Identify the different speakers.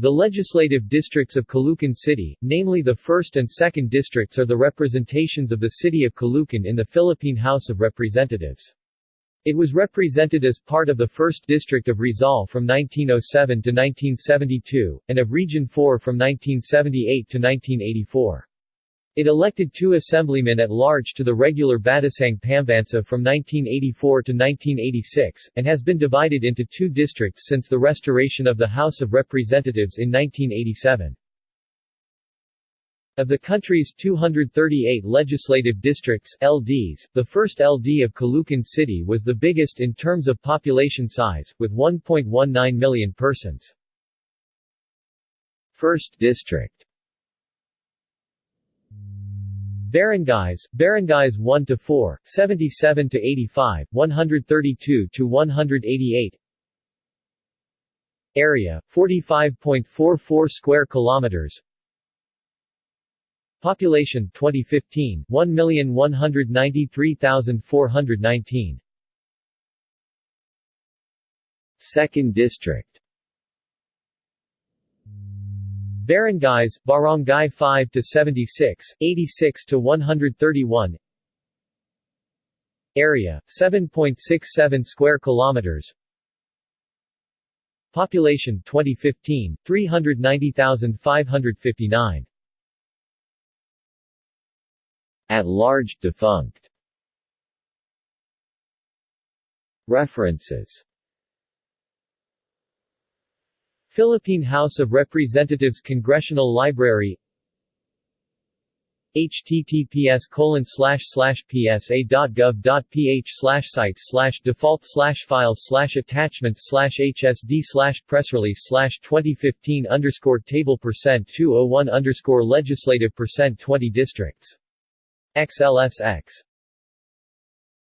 Speaker 1: The legislative districts of Caloocan City, namely the 1st and 2nd districts are the representations of the city of Caloocan in the Philippine House of Representatives. It was represented as part of the 1st District of Rizal from 1907 to 1972, and of Region 4 from 1978 to 1984. It elected two assemblymen at large to the regular Batasang Pambansa from 1984 to 1986, and has been divided into two districts since the restoration of the House of Representatives in 1987. Of the country's 238 legislative districts LDs, the first LD of Caloocan City was the biggest in terms of population size, with 1.19 million persons. First District Barangays, Barangays 1 to 4, 77 to 85, 132 to 188. Area 45.44 square kilometers. Population 2015 1,193,419. Second District Barangays, Barangay 5 to 76, 86 to 131. Area 7.67 square kilometers. Population 2015 390,559. At large defunct. References Philippine House of Representatives Congressional Library https colon psa.gov.ph sites default files attachments hsd slash pressrelease slash 2015 underscore table percent 201 underscore legislative percent 20 districts. XLSX